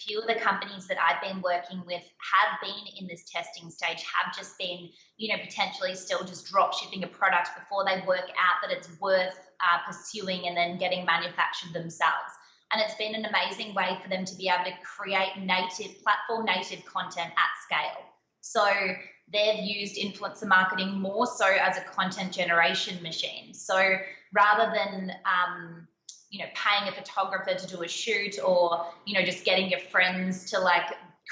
few of the companies that I've been working with have been in this testing stage, have just been, you know, potentially still just drop shipping a product before they work out that it's worth uh, pursuing and then getting manufactured themselves. And it's been an amazing way for them to be able to create native, platform native content at scale. So they've used influencer marketing more so as a content generation machine. So rather than um, you know paying a photographer to do a shoot or you know just getting your friends to like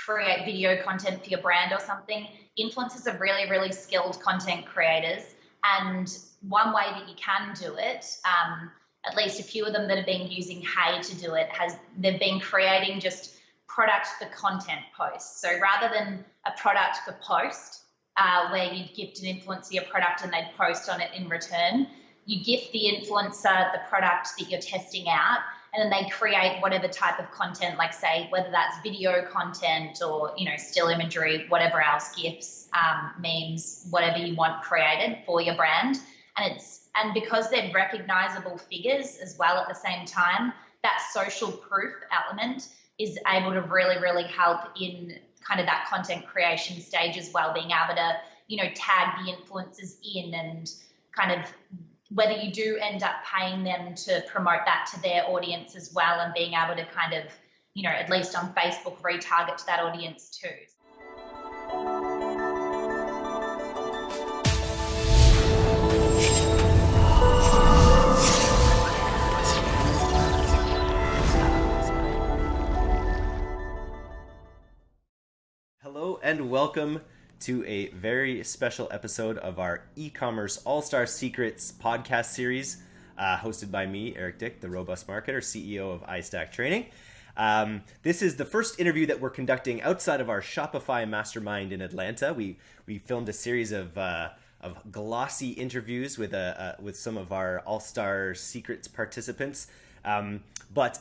create video content for your brand or something. Influencers are really really skilled content creators. And one way that you can do it um, at least a few of them that have been using hey to do it has they've been creating just product for content posts. So rather than a product for post uh, where you'd gift an influencer a product and they'd post on it in return you gift the influencer the product that you're testing out and then they create whatever type of content like say whether that's video content or you know still imagery whatever else gifs um, memes whatever you want created for your brand. And it's and because they're recognizable figures as well at the same time that social proof element is able to really really help in kind of that content creation stage as well being able to you know tag the influencers in and kind of whether you do end up paying them to promote that to their audience as well and being able to kind of, you know, at least on Facebook, retarget to that audience too. Hello and welcome to a very special episode of our e commerce all star secrets podcast series, uh, hosted by me, Eric Dick, the robust marketer, CEO of iStack Training. Um, this is the first interview that we're conducting outside of our Shopify mastermind in Atlanta. We we filmed a series of uh, of glossy interviews with a uh, with some of our All Star Secrets participants, um, but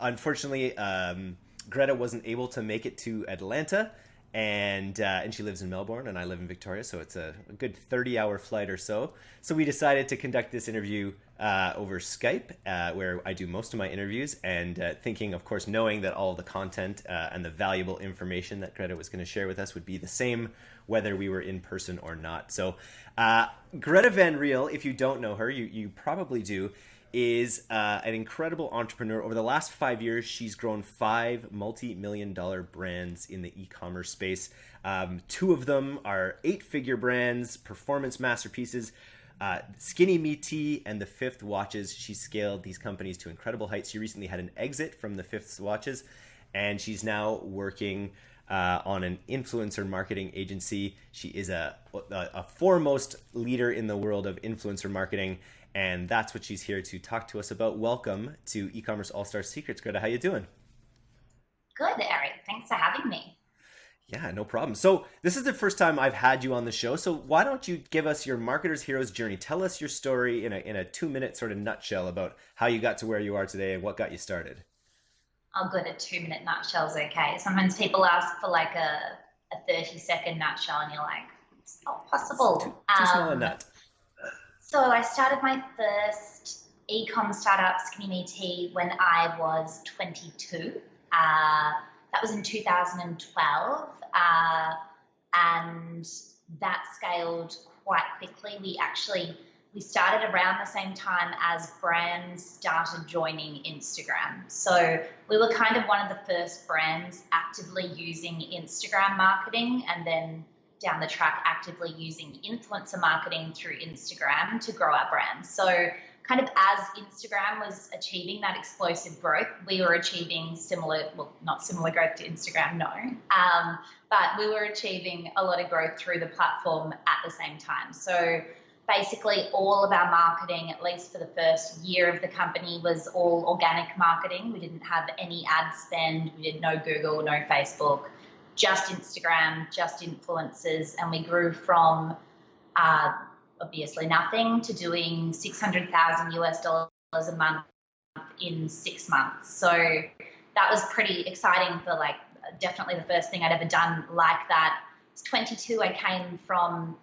unfortunately, um, Greta wasn't able to make it to Atlanta and uh, and she lives in Melbourne and I live in Victoria, so it's a, a good thirty hour flight or so. So we decided to conduct this interview uh, over Skype, uh, where I do most of my interviews, and uh, thinking, of course, knowing that all the content uh, and the valuable information that Greta was going to share with us would be the same whether we were in person or not. So uh, Greta Van Riel, if you don't know her, you you probably do is uh, an incredible entrepreneur. Over the last five years, she's grown five multi million dollar brands in the e commerce space. Um, two of them are eight figure brands, performance masterpieces. Uh, Skinny Me Tea and the Fifth Watches. She scaled these companies to incredible heights. She recently had an exit from the Fifth Watches, and she's now working uh, on an influencer marketing agency. She is a, a, a foremost leader in the world of influencer marketing and that's what she's here to talk to us about. Welcome to e-commerce all-star secrets. Greta, how you doing? Good, Eric. Thanks for having me. Yeah, no problem. So this is the first time I've had you on the show. So why don't you give us your marketer's hero's journey? Tell us your story in a in a two minute sort of nutshell about how you got to where you are today and what got you started. Oh, good. A two minute nutshell is okay. Sometimes people ask for like a a thirty second nutshell, and you're like, it's not possible. It's too, too um, small a um, nut. So I started my first e-com startup, Skinny Tea, when I was 22. Uh, that was in 2012, uh, and that scaled quite quickly. We actually we started around the same time as brands started joining Instagram. So we were kind of one of the first brands actively using Instagram marketing, and then down the track actively using influencer marketing through Instagram to grow our brand. So, kind of as Instagram was achieving that explosive growth, we were achieving similar, well, not similar growth to Instagram, no, um, but we were achieving a lot of growth through the platform at the same time. So, basically, all of our marketing, at least for the first year of the company, was all organic marketing. We didn't have any ad spend, we did no Google, no Facebook just Instagram, just influencers, and we grew from uh, obviously nothing to doing 600,000 US dollars a month in six months. So that was pretty exciting for like definitely the first thing I'd ever done like that. I was 22, I came from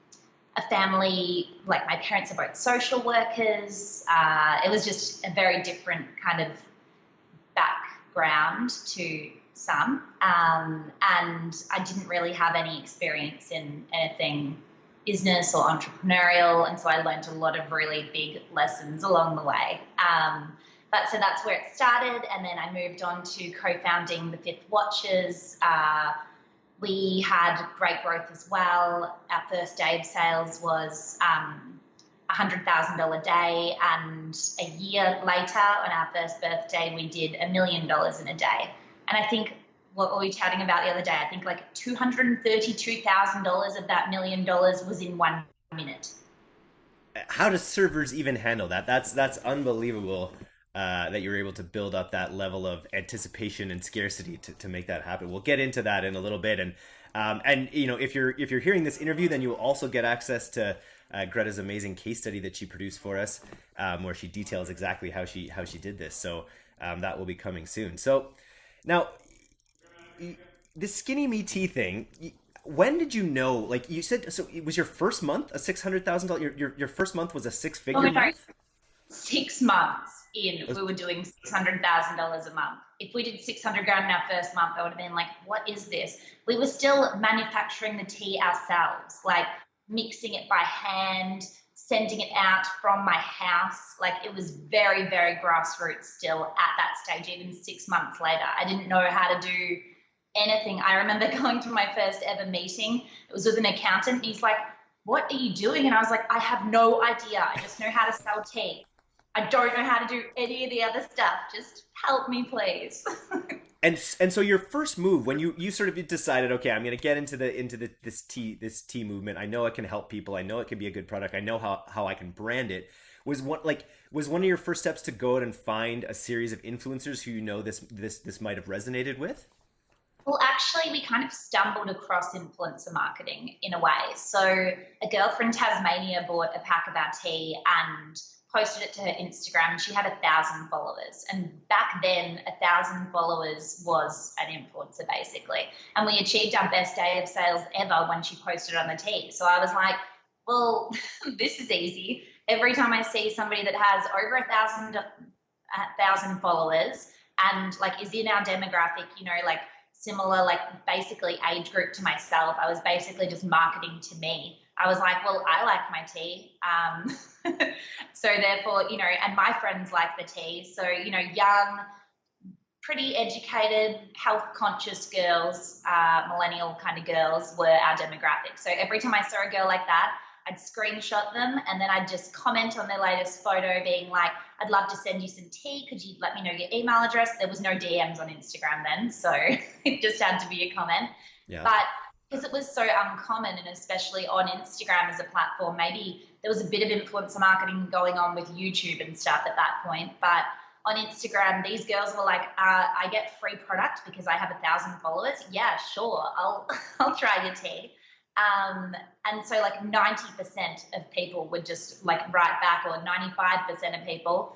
a family, like my parents are both social workers. Uh, it was just a very different kind of background to some, um, and I didn't really have any experience in anything business or entrepreneurial, and so I learned a lot of really big lessons along the way. Um, but so that's where it started, and then I moved on to co-founding the Fifth Watches. Uh, we had great growth as well. Our first day of sales was um, $100,000 a day, and a year later, on our first birthday, we did a million dollars in a day. And I think what were we chatting about the other day? I think like $232,000 of that million dollars was in one minute. How do servers even handle that? That's that's unbelievable. Uh, that you're able to build up that level of anticipation and scarcity to, to make that happen. We'll get into that in a little bit, and um, and you know if you're if you're hearing this interview, then you will also get access to uh, Greta's amazing case study that she produced for us, um, where she details exactly how she how she did this. So um, that will be coming soon. So now the skinny me tea thing. When did you know? Like you said, so it was your first month a six hundred thousand dollars. Your your first month was a six figure oh month. Six months in, we were doing six hundred thousand dollars a month. If we did six hundred grand in our first month, I would have been like, "What is this?" We were still manufacturing the tea ourselves, like mixing it by hand, sending it out from my house. Like it was very, very grassroots still at that stage. Even six months later, I didn't know how to do anything. I remember going to my first ever meeting. It was with an accountant, and he's like, "What are you doing?" And I was like, "I have no idea. I just know how to sell tea." I don't know how to do any of the other stuff. Just help me, please. and and so your first move when you you sort of decided, okay, I'm going to get into the into the this tea this tea movement. I know it can help people. I know it can be a good product. I know how how I can brand it. Was one like was one of your first steps to go out and find a series of influencers who you know this this this might have resonated with? Well, actually, we kind of stumbled across influencer marketing in a way. So, a girl from Tasmania bought a pack of our tea and posted it to her Instagram. And she had a thousand followers, and back then, a thousand followers was an influencer basically. And we achieved our best day of sales ever when she posted on the tea. So I was like, well, this is easy. Every time I see somebody that has over a thousand, a thousand followers and like is in our demographic, you know, like similar, like basically age group to myself, I was basically just marketing to me I was like, well, I like my tea. Um, so therefore, you know, and my friends like the tea. So, you know, young, pretty educated, health conscious girls, uh, millennial kind of girls were our demographic. So every time I saw a girl like that, I'd screenshot them and then I'd just comment on their latest photo, being like, I'd love to send you some tea. Could you let me know your email address? There was no DMs on Instagram then, so it just had to be a comment. Yeah. But because it was so uncommon and especially on Instagram as a platform, maybe there was a bit of influencer marketing going on with YouTube and stuff at that point. But on Instagram, these girls were like, uh, I get free product because I have a thousand followers. Yeah, sure. I'll, I'll try your tea. Um, and so like 90% of people would just like write back or 95% of people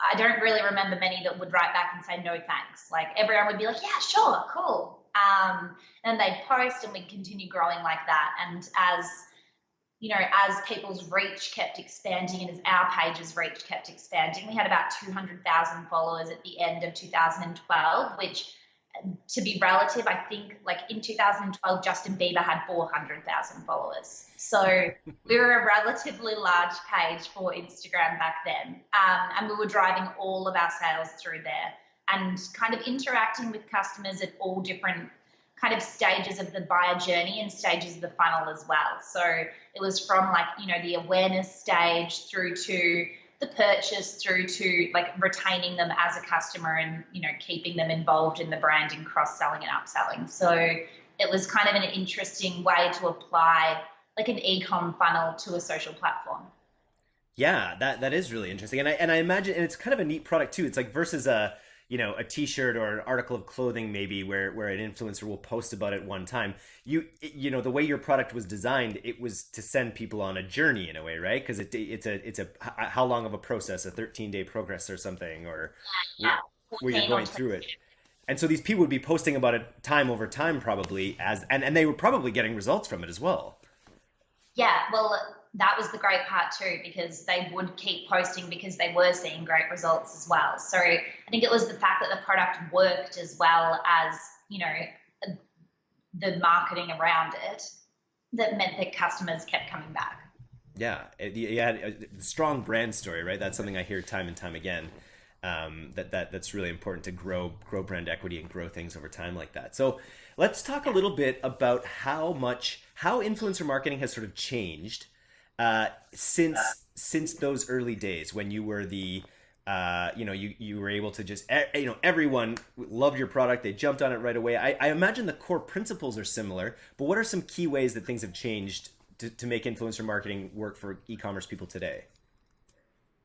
I don't really remember many that would write back and say no thanks. Like everyone would be like, yeah, sure, cool. Um, and they'd post and we'd continue growing like that. And as you know, as people's reach kept expanding and as our page's reach kept expanding, we had about 200,000 followers at the end of 2012, which to be relative, I think like in 2012, Justin Bieber had 400,000 followers. So we were a relatively large page for Instagram back then. Um, and we were driving all of our sales through there and kind of interacting with customers at all different kind of stages of the buyer journey and stages of the funnel as well. So it was from like, you know, the awareness stage through to the purchase through to like retaining them as a customer and, you know, keeping them involved in the brand and cross selling and upselling. So it was kind of an interesting way to apply like an e-com funnel to a social platform. Yeah, that that is really interesting. And I and I imagine and it's kind of a neat product too. It's like versus a you know a t-shirt or an article of clothing maybe where where an influencer will post about it one time. You you know the way your product was designed it was to send people on a journey in a way right? Because it, it's a it's a how long of a process? A 13 day progress or something or yeah. where, where you're going through it. And so these people would be posting about it time over time probably as and, and they were probably getting results from it as well. Yeah. Well that was the great part too because they would keep posting because they were seeing great results as well. So I think it was the fact that the product worked as well as you know the marketing around it that meant that customers kept coming back. Yeah, you had a strong brand story, right? That's something I hear time and time again. Um, that that that's really important to grow grow brand equity and grow things over time like that. So let's talk a little bit about how much how influencer marketing has sort of changed uh, since since those early days when you were the uh, you know you you were able to just you know everyone loved your product they jumped on it right away I, I imagine the core principles are similar but what are some key ways that things have changed to, to make influencer marketing work for e-commerce people today?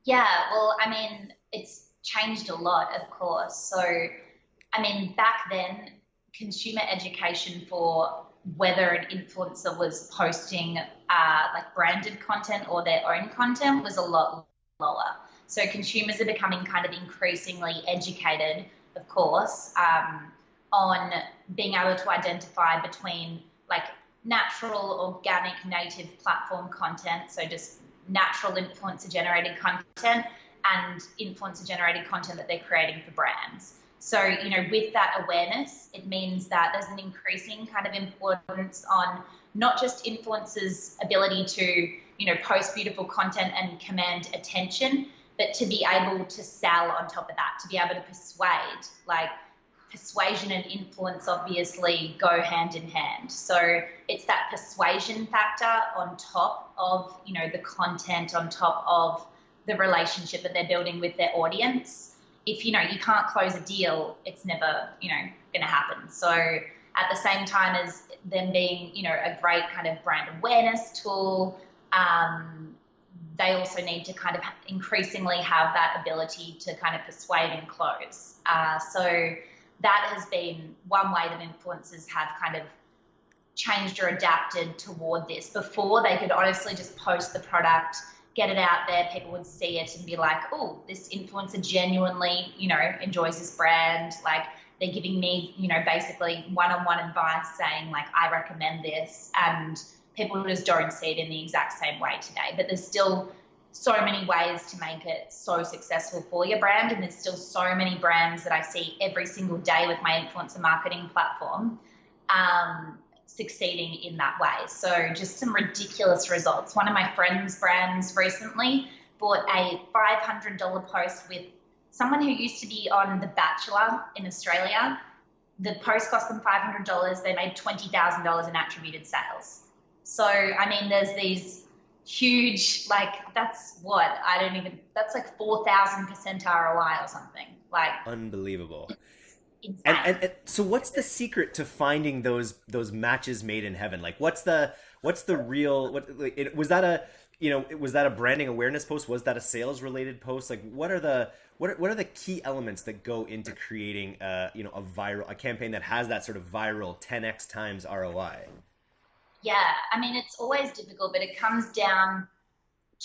Yeah, well, I mean, it's changed a lot, of course. So, I mean, back then, consumer education for whether an influencer was posting uh, like branded content or their own content was a lot lower. So consumers are becoming kind of increasingly educated, of course, um, on being able to identify between like natural, organic, native platform content. So just natural influencer generated content and influencer generated content that they're creating for brands. So, you know, with that awareness, it means that there's an increasing kind of importance on not just influencers' ability to, you know, post beautiful content and command attention, but to be able to sell on top of that, to be able to persuade. Like, persuasion and influence obviously go hand in hand. So it's that persuasion factor on top of, you know, the content, on top of the relationship that they're building with their audience. If, you know, you can't close a deal, it's never, you know, going to happen. So at the same time as them being, you know, a great kind of brand awareness tool, um, they also need to kind of increasingly have that ability to kind of persuade and close. Uh, so that has been one way that influencers have kind of changed or adapted toward this. Before, they could honestly just post the product, get it out there, people would see it and be like, oh, this influencer genuinely, you know, enjoys this brand. Like, they're giving me, you know, basically one on one advice saying, like, I recommend this. And people just don't see it in the exact same way today. But there's still so many ways to make it so successful for your brand. And there's still so many brands that I see every single day with my influencer marketing platform um, succeeding in that way. So just some ridiculous results. One of my friends' brands recently bought a $500 post with someone who used to be on The Bachelor in Australia. The post cost them $500. They made $20,000 in attributed sales. So, I mean, there's these huge like that's what i don't even that's like 4000% roi or something like unbelievable and, and, and, so what's the secret to finding those those matches made in heaven? Like what's the what's the real what like, it, was that a you know was that a branding awareness post? Was that a sales related post? Like what are the what are, what are the key elements that go into creating a you know a viral a campaign that has that sort of viral 10x times roi yeah, I mean, it's always difficult, but it comes down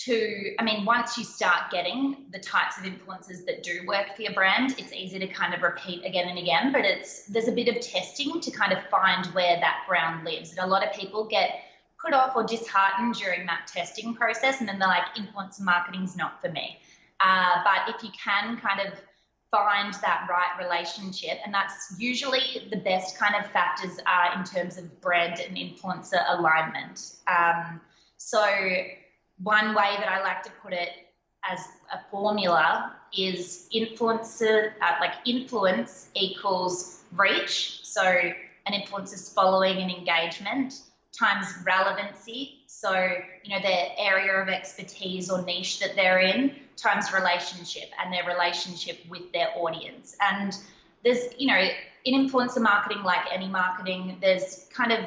to, I mean, once you start getting the types of influences that do work for your brand, it's easy to kind of repeat again and again. But it's there's a bit of testing to kind of find where that ground lives. And a lot of people get put off or disheartened during that testing process, and then they're like, influencer marketing's not for me. Uh, but if you can kind of find that right relationship. And that's usually the best kind of factors are in terms of brand and influencer alignment. Um, so, one way that I like to put it as a formula is influencer, uh, like influence equals reach. So, an influencer's following and engagement times relevancy. So, you know, their area of expertise or niche that they're in times relationship and their relationship with their audience. And there's, you know, in influencer marketing, like any marketing, there's kind of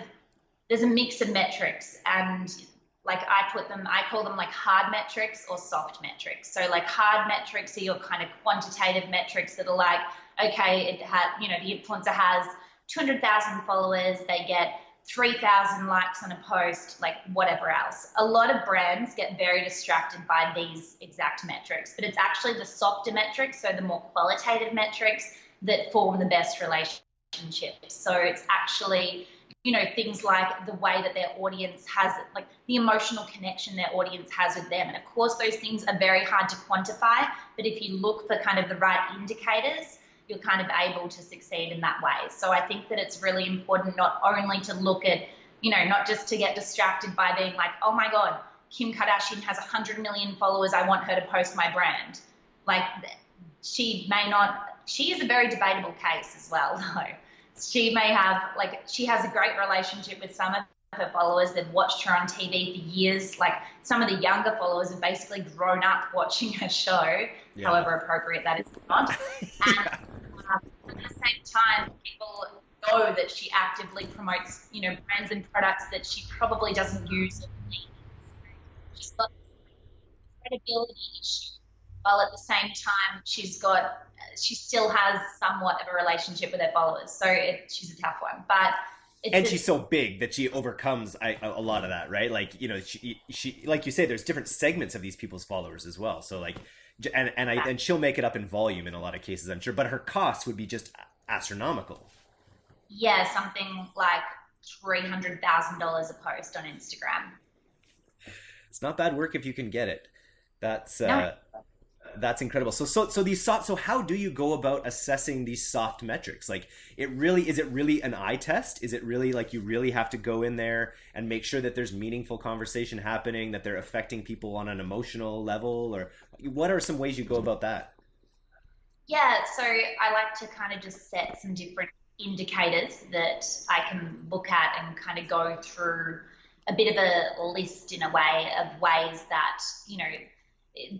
there's a mix of metrics and like I put them, I call them like hard metrics or soft metrics. So like hard metrics are your kind of quantitative metrics that are like, okay, it had, you know, the influencer has 200,000 followers, they get 3,000 likes on a post, like whatever else. A lot of brands get very distracted by these exact metrics, but it's actually the softer metrics, so the more qualitative metrics that form the best relationships. So it's actually you know things like the way that their audience has like the emotional connection their audience has with them. And of course those things are very hard to quantify but if you look for kind of the right indicators you're kind of able to succeed in that way. So i think that it's really important not only to look at you know not just to get distracted by being like oh my god kim kardashian has 100 million followers. I want her to post my brand. Like she may not she is a very debatable case as well though she may have like she has a great relationship with some of her followers. They've watched her on TV for years. Like some of the younger followers have basically grown up watching her show, yeah. however appropriate that is not. And um, at the same time, people know that she actively promotes, you know, brands and products that she probably doesn't use. She's got credibility issue, while at the same time she's got she still has somewhat of a relationship with her followers. So it, she's a tough one, but. and she's so big that she overcomes a, a lot of that, right? Like you know, she she like you say, there's different segments of these people's followers as well. So like, and and I and she'll make it up in volume in a lot of cases, I'm sure. But her costs would be just astronomical. Yeah, something like three hundred thousand dollars a post on Instagram. It's not bad work if you can get it. That's no. uh, that's incredible. So so so these soft. So how do you go about assessing these soft metrics? Like it really is it really an eye test? Is it really like you really have to go in there and make sure that there's meaningful conversation happening, that they're affecting people on an emotional level, or what are some ways you go about that? Yeah, so I like to kind of just set some different indicators that I can look at and kind of go through a bit of a list in a way of ways that you know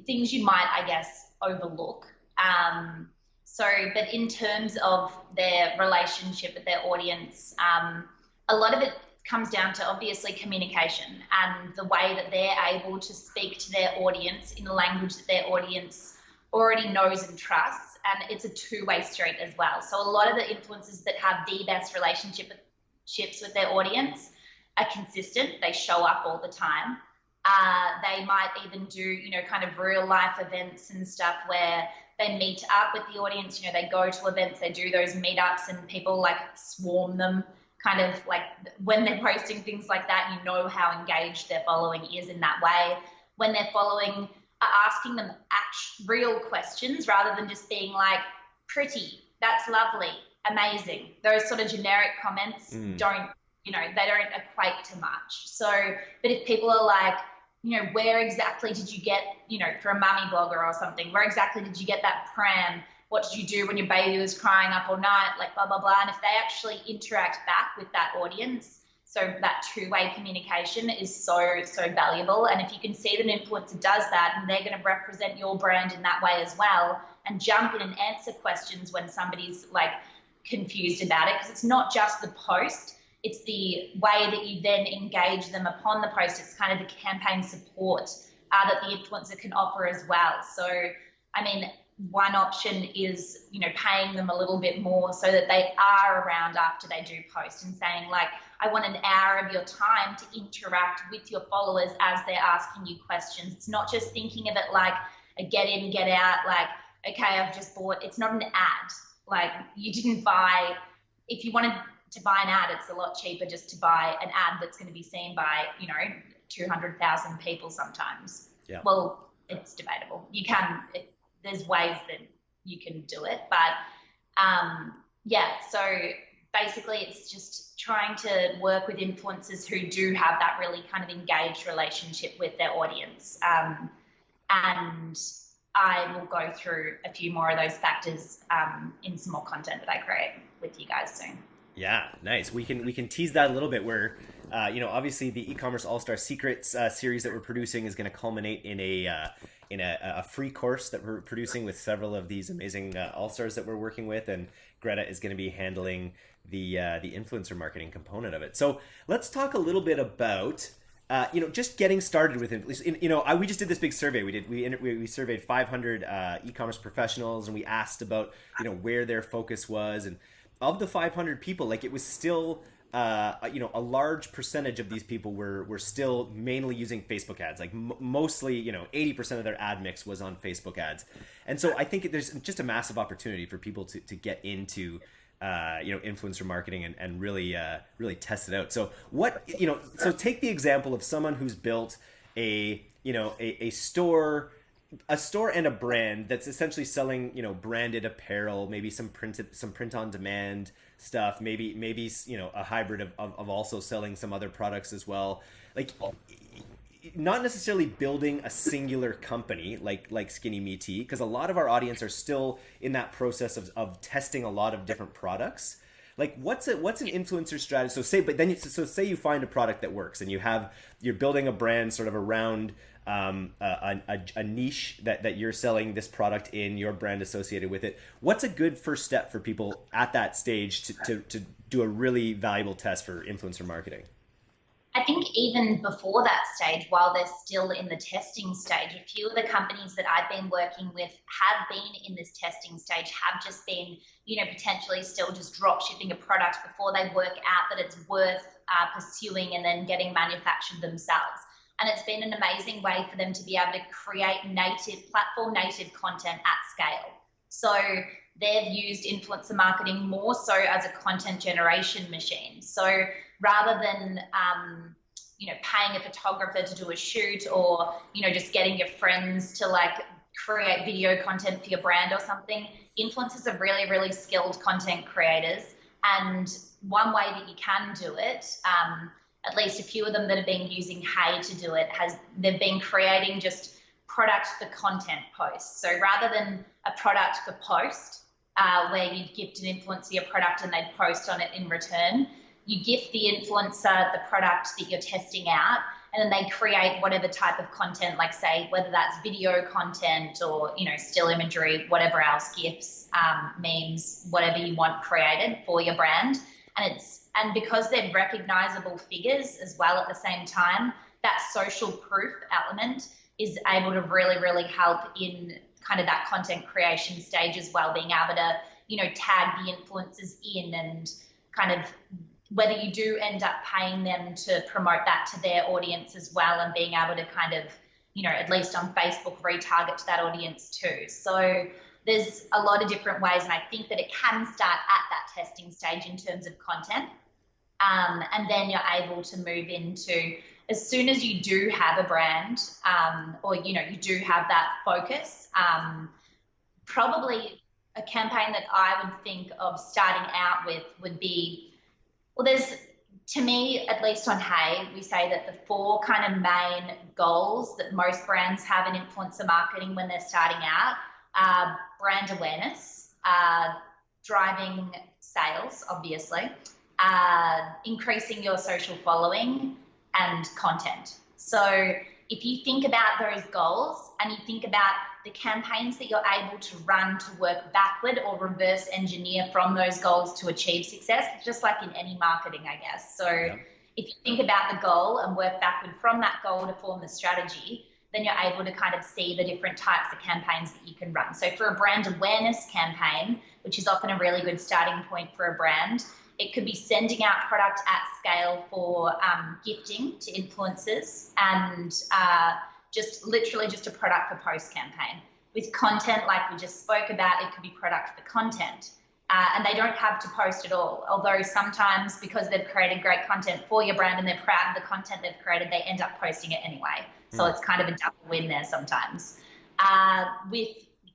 things you might, I guess, overlook. Um, so, but in terms of their relationship with their audience, um, a lot of it comes down to obviously communication and the way that they're able to speak to their audience in a language that their audience already knows and trusts. And it's a two way street as well. So, a lot of the influencers that have the best relationships with their audience are consistent, they show up all the time. Uh, they might even do, you know, kind of real life events and stuff where they meet up with the audience. You know, they go to events, they do those meetups, and people like swarm them. Kind of like when they're posting things like that, you know how engaged their following is in that way. When they're following, are asking them actual, real questions rather than just being like, pretty, that's lovely, amazing. Those sort of generic comments mm. don't, you know, they don't equate to much. So, but if people are like, you know, where exactly did you get, you know, for a mummy blogger or something, where exactly did you get that pram? What did you do when your baby was crying up all night? Like blah, blah, blah. And if they actually interact back with that audience, so that two-way communication is so, so valuable. And if you can see that an influencer does that and they're going to represent your brand in that way as well and jump in and answer questions when somebody's like confused about it, because it's not just the post, it's the way that you then engage them upon the post. It's kind of the campaign support uh, that the influencer can offer as well. So, I mean, one option is, you know, paying them a little bit more so that they are around after they do post and saying, like, I want an hour of your time to interact with your followers as they're asking you questions. It's not just thinking of it like a get in, get out, like, okay, I've just bought, it's not an ad. Like, you didn't buy, if you wanted to buy an ad, it's a lot cheaper just to buy an ad that's going to be seen by, you know, 200,000 people sometimes. Yeah. Well, it's debatable. You can, it, there's ways that you can do it, but um, yeah, so basically it's just trying to work with influencers who do have that really kind of engaged relationship with their audience. Um, and I will go through a few more of those factors um, in some more content that I create with you guys soon. Yeah, nice. We can we can tease that a little bit. Where uh, you know, obviously, the e-commerce all star secrets uh, series that we're producing is going to culminate in a uh, in a, a, free course that we're producing with several of these amazing uh, all stars that we're working with, and Greta is going to be handling the uh, the influencer marketing component of it. So let's talk a little bit about. Uh, you know, just getting started with it. You know, I, we just did this big survey. We did we we, we surveyed 500 e-commerce professionals, and we asked about you know where their focus was, and of the 500 people, like it was still, uh, you know, a large percentage of these people were were still mainly using Facebook ads. Like m- mostly, you know, 80% of their ad mix was on Facebook ads. And so I think there's just a massive opportunity for people to, to get into uh, you know influencer marketing and, and really uh, really test it out. So what you know so take the example of someone who's built a you know a, a store a store and a brand that's essentially selling you know branded apparel maybe some printed some print on demand stuff maybe maybe you know a hybrid of, of, of also selling some other products as well like not necessarily building a singular company like like Skinny Me Tea, because a lot of our audience are still in that process of, of testing a lot of different products. Like what's a what's an influencer strategy? So say, but then you, so say you find a product that works and you have you're building a brand sort of around um, a, a, a, niche that, that you're selling this product in, your brand associated with it. What's a good first step for people at that stage to, to, to do a really valuable test for influencer marketing? I think even before that stage, while they're still in the testing stage, a few of the companies that I've been working with have been in this testing stage, have just been, you know, potentially still just drop shipping a product before they work out that it's worth uh, pursuing and then getting manufactured themselves. And it's been an amazing way for them to be able to create native, platform native content at scale. So they've used influencer marketing more so as a content generation machine. So rather than um, you know paying a photographer to do a shoot or you know just getting your friends to like create video content for your brand or something. Influencers are really really skilled content creators. And one way that you can do it um, at least a few of them that have been using hey to do it has they've been creating just product for content posts. So rather than a product for post uh, where you'd gift an influencer your product and they'd post on it in return you gift the influencer the product that you're testing out and then they create whatever type of content like say whether that's video content or you know still imagery whatever else gifs um, memes whatever you want created for your brand. And it's and because they're recognizable figures as well at the same time that social proof element is able to really really help in kind of that content creation stage as well being able to you know tag the influencers in and kind of whether you do end up paying them to promote that to their audience as well and being able to kind of, you know, at least on Facebook, retarget to that audience too. So there's a lot of different ways, and I think that it can start at that testing stage in terms of content. Um, and then you're able to move into as soon as you do have a brand um, or you know you do have that focus um, probably a campaign that i would think of starting out with would be well, there's, to me, at least on Hey, we say that the four kind of main goals that most brands have in influencer marketing when they're starting out are brand awareness, uh, driving sales, obviously, uh, increasing your social following, and content. So if you think about those goals and you think about the campaigns that you're able to run to work backward or reverse engineer from those goals to achieve success, just like in any marketing, I guess. So yeah. if you think about the goal and work backward from that goal to form the strategy, then you're able to kind of see the different types of campaigns that you can run. So for a brand awareness campaign, which is often a really good starting point for a brand, it could be sending out product at scale for um, gifting to influencers and uh, just literally just a product for post campaign. With content like we just spoke about, it could be product for content. Uh, and they don't have to post at all. Although sometimes, because they've created great content for your brand and they're proud of the content they've created, they end up posting it anyway. So mm. it's kind of a double win there sometimes. Uh, with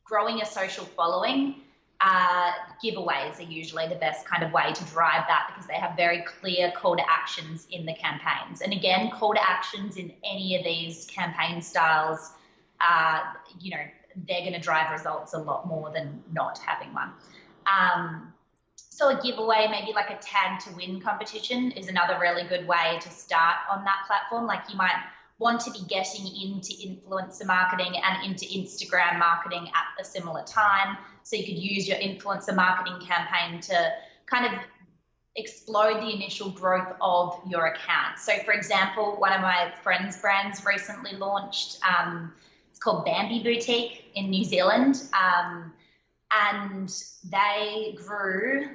growing a social following, uh, giveaways are usually the best kind of way to drive that because they have very clear call to actions in the campaigns. And again, call to actions in any of these campaign styles, uh, you know, they're going to drive results a lot more than not having one. Um, so a giveaway, maybe like a tag to win competition, is another really good way to start on that platform. Like you might want to be getting into influencer marketing and into Instagram marketing at a similar time. So you could use your influencer marketing campaign to kind of explode the initial growth of your account. So, for example, one of my friends' brands recently launched. Um, it's called Bambi Boutique in New Zealand, um, and they grew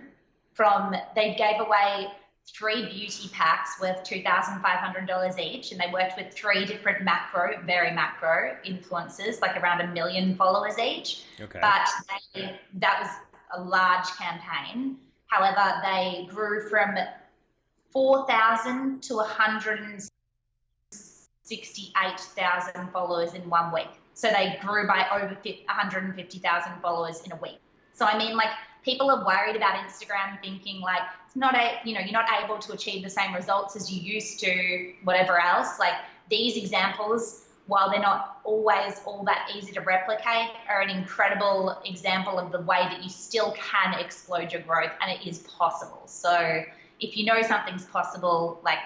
from they gave away three beauty packs worth $2,500 each. And they worked with three different macro, very macro influencers, like around a million followers each. Okay. But they, that was a large campaign. However, they grew from 4,000 to 168,000 followers in one week. So they grew by over 150,000 followers in a week. So I mean, like people are worried about Instagram, thinking like it's not a, you know, you're not able to achieve the same results as you used to, whatever else. Like these examples, while they're not always all that easy to replicate, are an incredible example of the way that you still can explode your growth, and it is possible. So if you know something's possible, like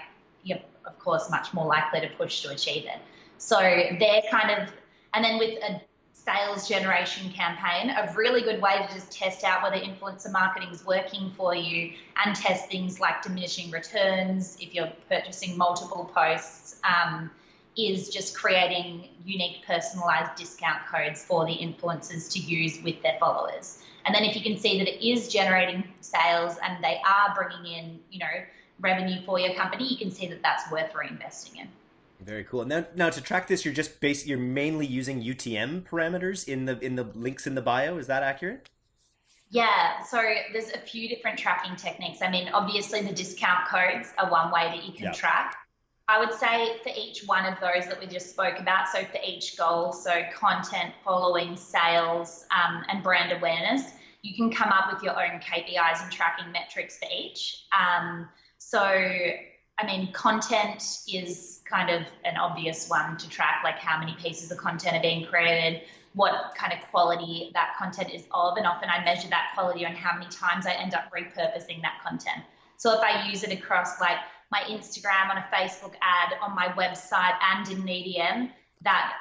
you're of course much more likely to push to achieve it. So they're kind of, and then with a sales generation campaign, a really good way to just test out whether influencer marketing is working for you and test things like diminishing returns if you're purchasing multiple posts. Um, is just creating unique personalized discount codes for the influencers to use with their followers. And then if you can see that it is generating sales and they are bringing in, you know, revenue for your company, you can see that that's worth reinvesting in. Very cool. Now, now to track this, you're just base, you're mainly using UTM parameters in the in the links in the bio. Is that accurate? Yeah. So there's a few different tracking techniques. I mean, obviously the discount codes are one way that you can track. I would say for each one of those that we just spoke about, so for each goal, so content, following, sales, um, and brand awareness, you can come up with your own KPIs and tracking metrics for each. Um, so, I mean, content is kind of an obvious one to track, like how many pieces of content are being created, what kind of quality that content is of, and often I measure that quality on how many times I end up repurposing that content. So if I use it across like my Instagram, on a Facebook ad, on my website, and in Medium, that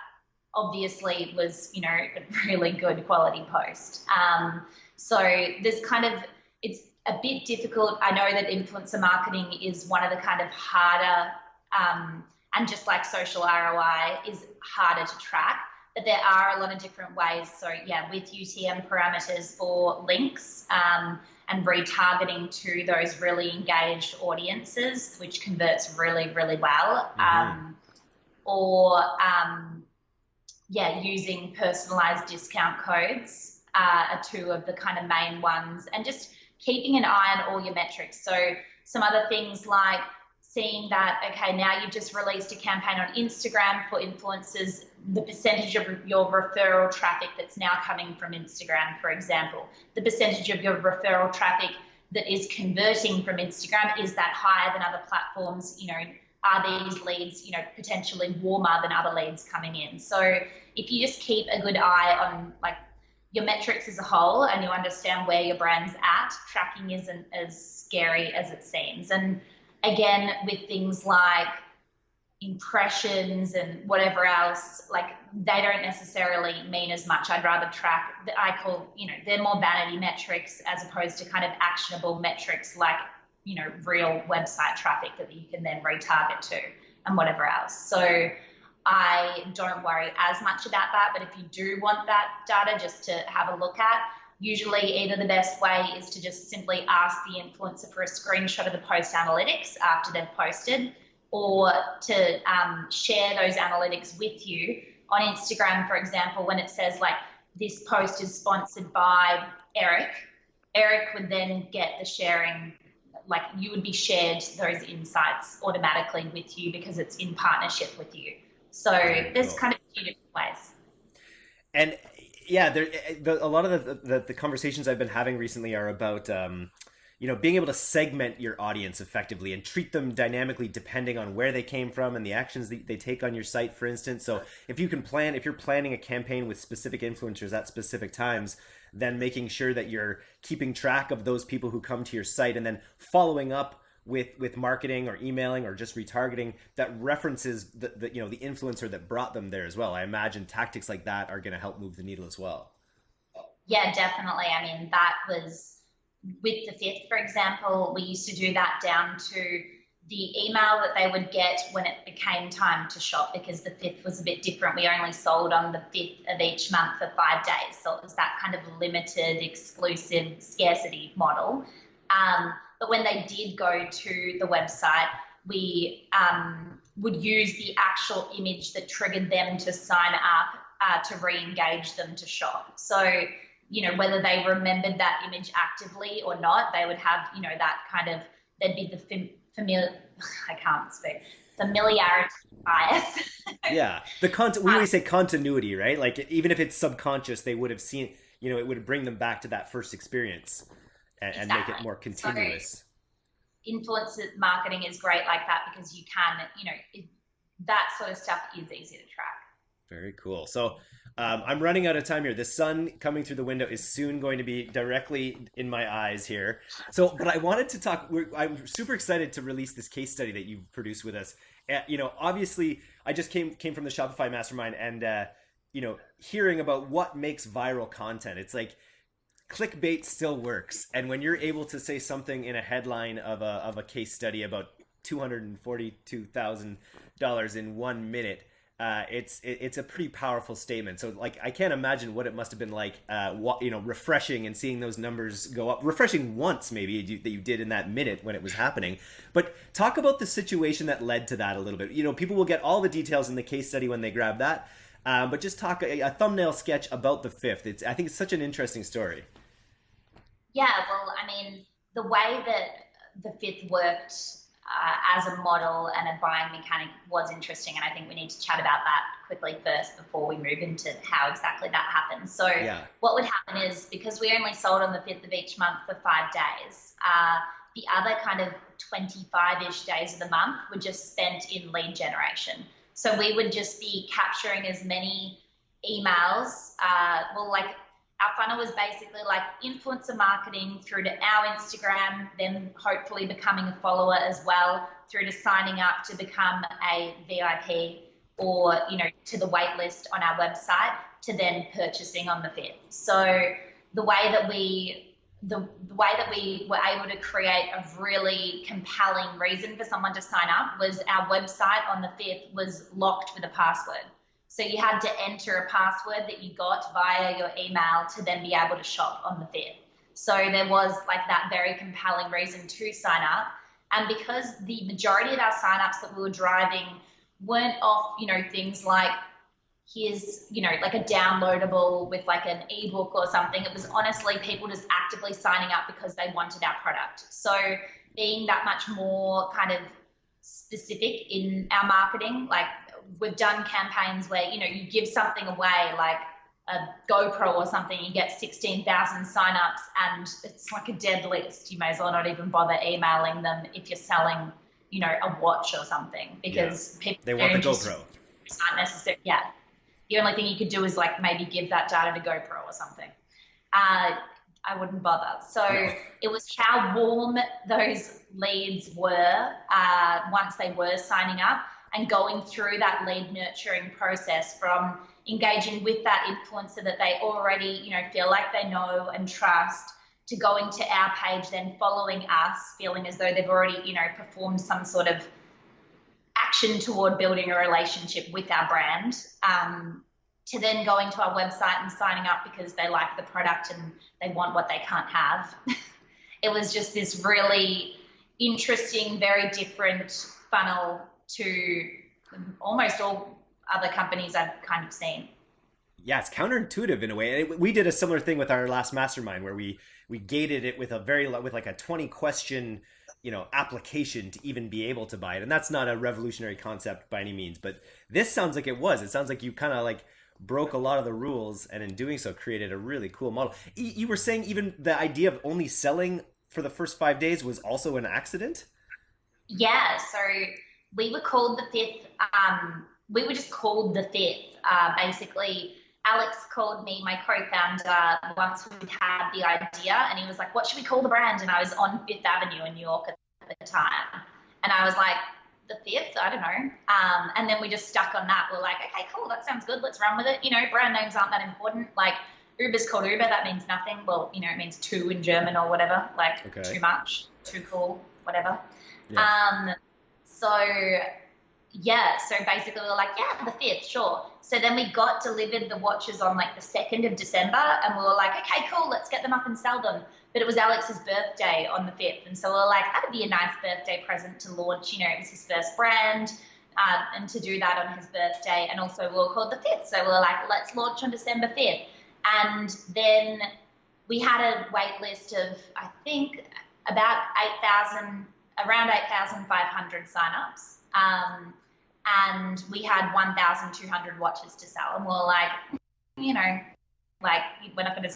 obviously was, you know, a really good quality post. Um, so there's kind of, it's a bit difficult. I know that influencer marketing is one of the kind of harder um, and just like social ROI is harder to track. But there are a lot of different ways. So yeah, with UTM parameters for links um, and retargeting to those really engaged audiences, which converts really, really well. Mm-hmm. Um, or um, yeah, using personalized discount codes uh, are two of the kind of main ones, and just keeping an eye on all your metrics. So some other things like seeing that, okay, now you've just released a campaign on Instagram for influencers, the percentage of your referral traffic that's now coming from Instagram, for example, the percentage of your referral traffic that is converting from Instagram, is that higher than other platforms? You know, are these leads, you know, potentially warmer than other leads coming in? So if you just keep a good eye on like your metrics as a whole and you understand where your brand's at, tracking isn't as scary as it seems. And again, with things like impressions and whatever else, like they don't necessarily mean as much. I'd rather track, that I call, you know, they're more vanity metrics as opposed to kind of actionable metrics like, you know, real website traffic that you can then retarget to and whatever else. So I don't worry as much about that. But if you do want that data just to have a look at, usually either the best way is to just simply ask the influencer for a screenshot of the post analytics after they've posted or to um, share those analytics with you. On instagram for example when it says like this post is sponsored by eric eric would then get the sharing like you would be shared those insights automatically with you because it's in partnership with you. So there's kind of two different ways. And yeah, there, eh, the, a lot of the, the, the conversations I've been having recently are about um, you know being able to segment your audience effectively and treat them dynamically depending on where they came from and the actions they, they take on your site for instance. So if you can plan if you're planning a campaign with specific influencers at specific times then making sure that you're keeping track of those people who come to your site and then following up with with marketing or emailing or just retargeting that references the, the you know the influencer that brought them there as well i imagine tactics like that are going to help move the needle as well yeah definitely i mean that was with the fifth for example we used to do that down to the email that they would get when it became time to shop because the fifth was a bit different. We only sold on the fifth of each month for five days. So it was that kind of limited, exclusive scarcity model. Um, but when they did go to the website, we um, would use the actual image that triggered them to sign up uh, to re engage them to shop. So you know, whether they remembered that image actively or not, they would have, you know, that kind of, there'd be the fam- familiar, I can't speak, familiarity bias. yeah. The content, we always say continuity, right? Like even if it's subconscious, they would have seen, you know, it would bring them back to that first experience and, exactly. and make it more continuous. So, influencer marketing is great like that because you can, you know, it, that sort of stuff is easy to track. Very cool. So um, I'm running out of time here. The sun coming through the window is soon going to be directly in my eyes here. So, but I wanted to talk. I'm super excited to release this case study that you've produced with us. Uh, you know, obviously, I just came came from the Shopify Mastermind, and uh, you know, hearing about what makes viral content. It's like clickbait still works, and when you're able to say something in a headline of a of a case study about two hundred and forty two thousand dollars in one minute uh, it's it, it's a pretty powerful statement. So like I can't imagine what it must have been like, uh, you know, refreshing and seeing those numbers go up. Refreshing once maybe you, that you did in that minute when it was happening. But talk about the situation that led to that a little bit. You know, people will get all the details in the case study when they grab that. Uh, but just talk a, a, thumbnail sketch about the fifth. It's I think it's such an interesting story. Yeah, well, I mean, the way that the fifth worked uh, as a model and a buying mechanic was interesting. And I think we need to chat about that quickly first before we move into how exactly that happens. So, yeah. what would happen is because we only sold on the 5th of each month for five days, uh, the other kind of 25 ish days of the month were just spent in lead generation. So, we would just be capturing as many emails, uh, well, like our funnel was basically like influencer marketing through to our Instagram, then hopefully becoming a follower as well, through to signing up to become a VIP or, you know, to the wait list on our website to then purchasing on the fifth. So the way that we the, the way that we were able to create a really compelling reason for someone to sign up was our website on the fifth was locked with a password. So you had to enter a password that you got via your email to then be able to shop on the fifth. So there was like that very compelling reason to sign up. And because the majority of our signups that we were driving weren't off, you know, things like here's, you know, like a downloadable with like an ebook or something. It was honestly people just actively signing up because they wanted our product. So being that much more kind of specific in our marketing, like we've done campaigns where you know you give something away like a GoPro or something, you get 16,000 signups and it's like a dead list. You may as well not even bother emailing them if you're selling, you know, a watch or something because yeah. people they want the GoPro. It's not necessary. Yeah. The only thing you could do is like maybe give that data to GoPro or something. Uh, I wouldn't bother. So no. it was how warm those leads were uh, once they were signing up and going through that lead nurturing process from engaging with that influencer that they already, you know, feel like they know and trust to going to our page, then following us, feeling as though they've already, you know, performed some sort of action toward building a relationship with our brand, um, to then going to our website and signing up because they like the product and they want what they can't have. it was just this really interesting, very different funnel to almost all other companies I've kind of seen. Yeah, it's counterintuitive in a way. We did a similar thing with our last mastermind where we we gated it with a very with like a 20 question, you know, application to even be able to buy it. And that's not a revolutionary concept by any means, but this sounds like it was. It sounds like you kind of like broke a lot of the rules and in doing so created a really cool model. You were saying even the idea of only selling for the first 5 days was also an accident? Yeah, so we were called the fifth. Um, we were just called the fifth. Uh, basically, Alex called me, my co-founder, once we'd had the idea, and he was like, "What should we call the brand?" And I was on Fifth Avenue in New York at the time, and I was like, "The fifth? I don't know." Um, and then we just stuck on that. We're like, "Okay, cool, that sounds good. Let's run with it." You know, brand names aren't that important. Like Uber's called Uber. That means nothing. Well, you know, it means two in German or whatever. Like okay. too much, too cool, whatever. Yeah. Um, so yeah, so basically we were like, yeah, the fifth, sure. So then we got delivered the watches on like the second of December, and we were like, okay, cool, let's get them up and sell them. But it was Alex's birthday on the fifth, and so we were like, that'd be a nice birthday present to launch. You know, it was his first brand. Uh, and to do that on his birthday, and also we were called the fifth, so we were like, let's launch on December fifth. And then we had a wait list of, I think, about 8,000, around 8,500 signups. Um, and we had 1,200 watches to sell. And we are like, you know, like we're not going to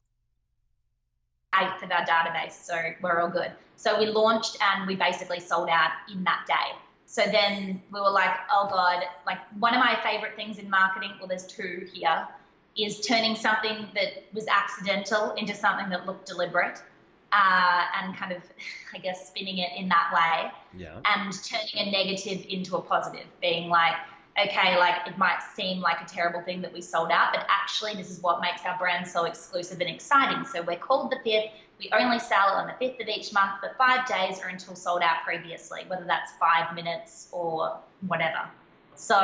eighth of our database, so we're all good. So we launched and we basically sold out in that day. So then we were like, oh God, like one of my favorite things in marketing, well, there's two here, is turning something that was accidental into something that looked deliberate. Uh, and kind of, I guess, spinning it in that way. Yeah. And turning a negative into a positive, being like, okay, like it might seem like a terrible thing that we sold out, but actually, this is what makes our brand so exclusive and exciting. So we're called the fifth. We only sell on the fifth of each month but five days or until sold out previously, whether that's five minutes or whatever. So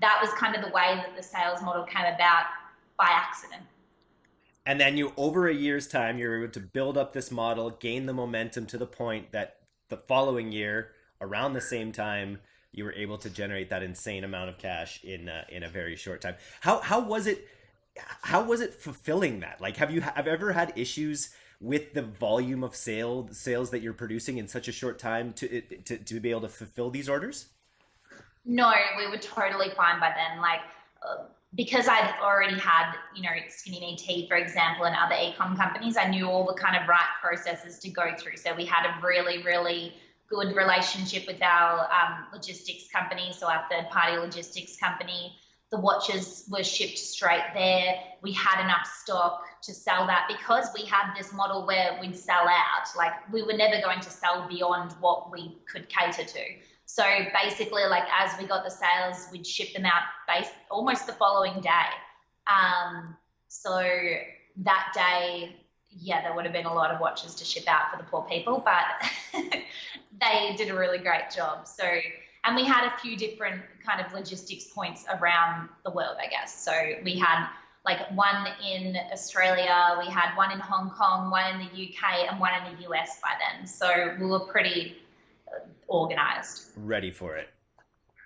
that was kind of the way that the sales model came about by accident. And then you, over a year's time, you're able to build up this model, gain the momentum to the point that the following year, around the same time, you were able to generate that insane amount of cash in uh, in a very short time. How how was it? How was it fulfilling that? Like, have you have ever had issues with the volume of sale sales that you're producing in such a short time to to to be able to fulfill these orders? No, we were totally fine by then. Like. Uh, because I'd already had, you know, Skinny Me Tea, for example, and other e-com companies, I knew all the kind of right processes to go through. So we had a really, really good relationship with our um, logistics company, so our third party logistics company. The watches were shipped straight there. We had enough stock to sell that because we had this model where we'd sell out. Like we were never going to sell beyond what we could cater to. So basically, like as we got the sales, we'd ship them out based almost the following day. Um, so that day, yeah, there would have been a lot of watches to ship out for the poor people, but they did a really great job. So, and we had a few different kind of logistics points around the world, I guess. So we had like one in Australia, we had one in Hong Kong, one in the UK, and one in the US by then. So we were pretty organized. Ready for it.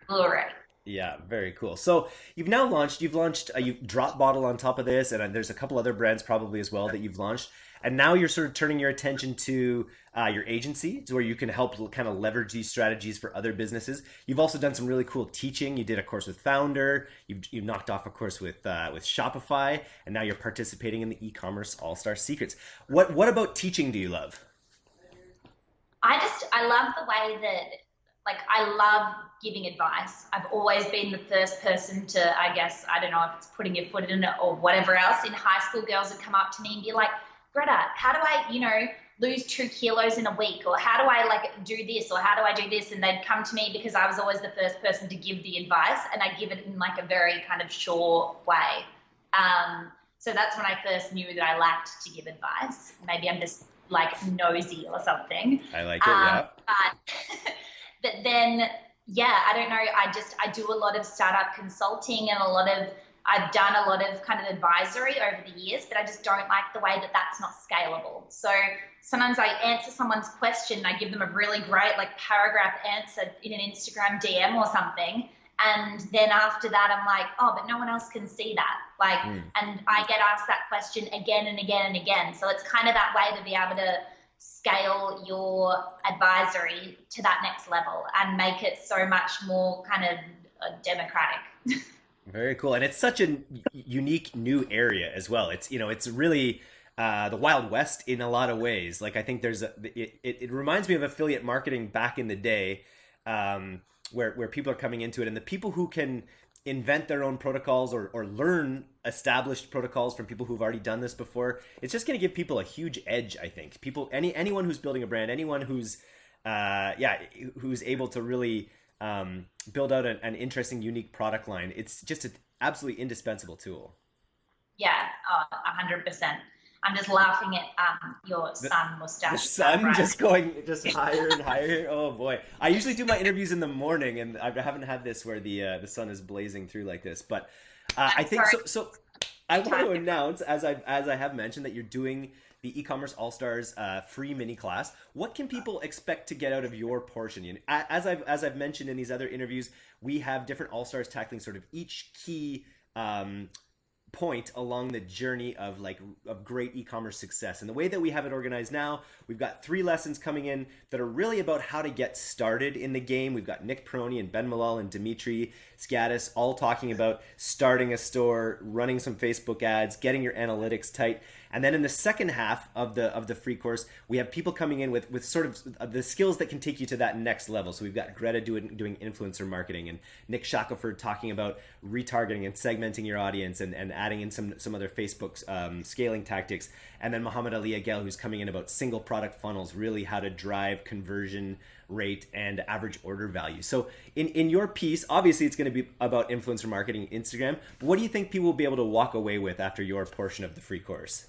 All right. Yeah, very cool. So you've now launched. You've launched. a you've drop bottle on top of this, and uh, there's a couple other brands probably as well that you've launched. And now you're sort of turning your attention to uh, your agency, to where you can help kind of leverage these strategies for other businesses. You've also done some really cool teaching. You did a course with Foundr. You've, you've knocked off a course with uh, with Shopify, and now you're participating in the e-commerce All Star Secrets. What what about teaching do you love? I just I love the way that like I love giving advice. I've always been the first person to I guess I don't know if it's putting your foot in it or whatever else. In high school, girls would come up to me and be like, Greta, how do I you know lose two kilos in a week or how do I like do this or how do I do this and they'd come to me because I was always the first person to give the advice and I give it in like a very kind of sure way. Um, so that's when I first knew that I lacked to give advice. Maybe I'm just like nosy or something. I like it, um, yeah. But, but then, yeah, I don't know. I just, I do a lot of startup consulting and a lot of, I've done a lot of kind of advisory over the years, but I just don't like the way that that's not scalable. So sometimes I answer someone's question, I give them a really great like paragraph answer in an Instagram DM or something and then after that i'm like oh but no one else can see that like mm. and i get asked that question again and again and again so it's kind of that way to be able to scale your advisory to that next level and make it so much more kind of uh, democratic very cool and it's such a unique new area as well it's you know it's really uh, the Wild West in a lot of ways. Like I think there's a, it, it, it reminds me of affiliate marketing back in the day. Um, where where people are coming into it and the people who can invent their own protocols or, or learn established protocols from people who've already done this before it's just going to give people a huge edge i think. People any anyone who's building a brand anyone who's uh, yeah who's able to really um, build out an, an interesting unique product line it's just an absolutely indispensable tool. Yeah uh, 100% I'm just laughing at um, your sun mustache. The sun right? just going just higher and higher. Oh boy! I usually do my interviews in the morning, and I haven't had this where the uh, the sun is blazing through like this. But uh, I think sorry. so. So I want to announce, as I as I have mentioned, that you're doing the e-commerce all stars uh, free mini class. What can people expect to get out of your portion? As I've as I've mentioned in these other interviews, we have different all stars tackling sort of each key. Um, point along the journey of like of great e-commerce success. And the way that we have it organized now we've got three lessons coming in that are really about how to get started in the game. We've got nick peroni and ben Malol and dimitri skatis all talking about starting a store running some facebook ads getting your analytics tight and then in the second half of the of the free course, we have people coming in with with sort of the skills that can take you to that next level. So we've got Greta doing doing influencer marketing and Nick Shackelford talking about retargeting and segmenting your audience and, and adding in some some other Facebook um, scaling tactics. And then Muhammad Ali Agel, who's coming in about single product funnels, really how to drive conversion rate and average order value. So in, in your piece, obviously it's going to be about influencer marketing, Instagram. But what do you think people will be able to walk away with after your portion of the free course?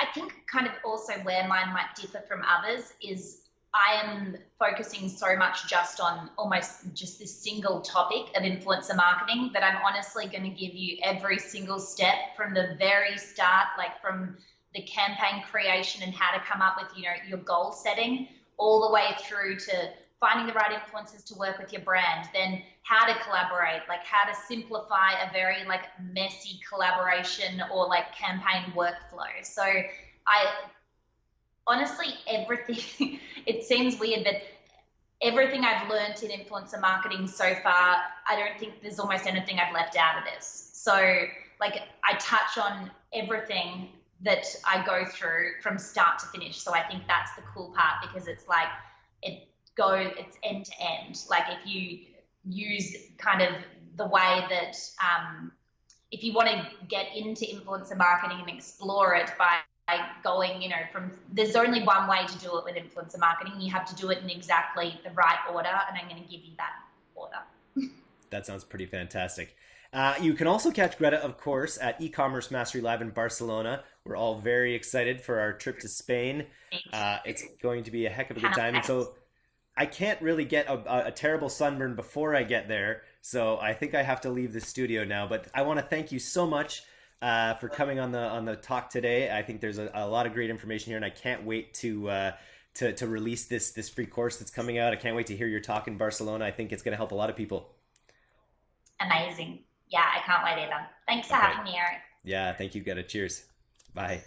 I think kind of also where mine might differ from others is I am focusing so much just on almost just this single topic of influencer marketing that I'm honestly going to give you every single step from the very start, like from the campaign creation and how to come up with, you know, your goal setting all the way through to finding the right influencers to work with your brand, then how to collaborate, like how to simplify a very like messy collaboration or like campaign workflow. So I honestly everything it seems weird, but everything I've learned in influencer marketing so far, I don't think there's almost anything I've left out of this. So like I touch on everything that I go through from start to finish. So I think that's the cool part because it's like it go it's end to end like if you use kind of the way that um, if you want to get into influencer marketing and explore it by going, you know, from there's only one way to do it with influencer marketing. You have to do it in exactly the right order, and I'm going to give you that order. that sounds pretty fantastic. Uh, you can also catch Greta, of course, at e-commerce mastery live in Barcelona. We're all very excited for our trip to Spain. Uh, it's going to be a heck of a good time. And so I can't really get a, a, terrible sunburn before I get there, so I think I have to leave the studio now. But I want to thank you so much uh, for coming on the on the talk today. I think there's a, a lot of great information here, and I can't wait to. Uh, to, to release this this free course that's coming out. I can't wait to hear your talk in Barcelona. I think it's going to help a lot of people. Amazing. Yeah, I can't wait either. Thanks for okay. having me, Eric. Yeah, thank you, Greta. Cheers. Bye.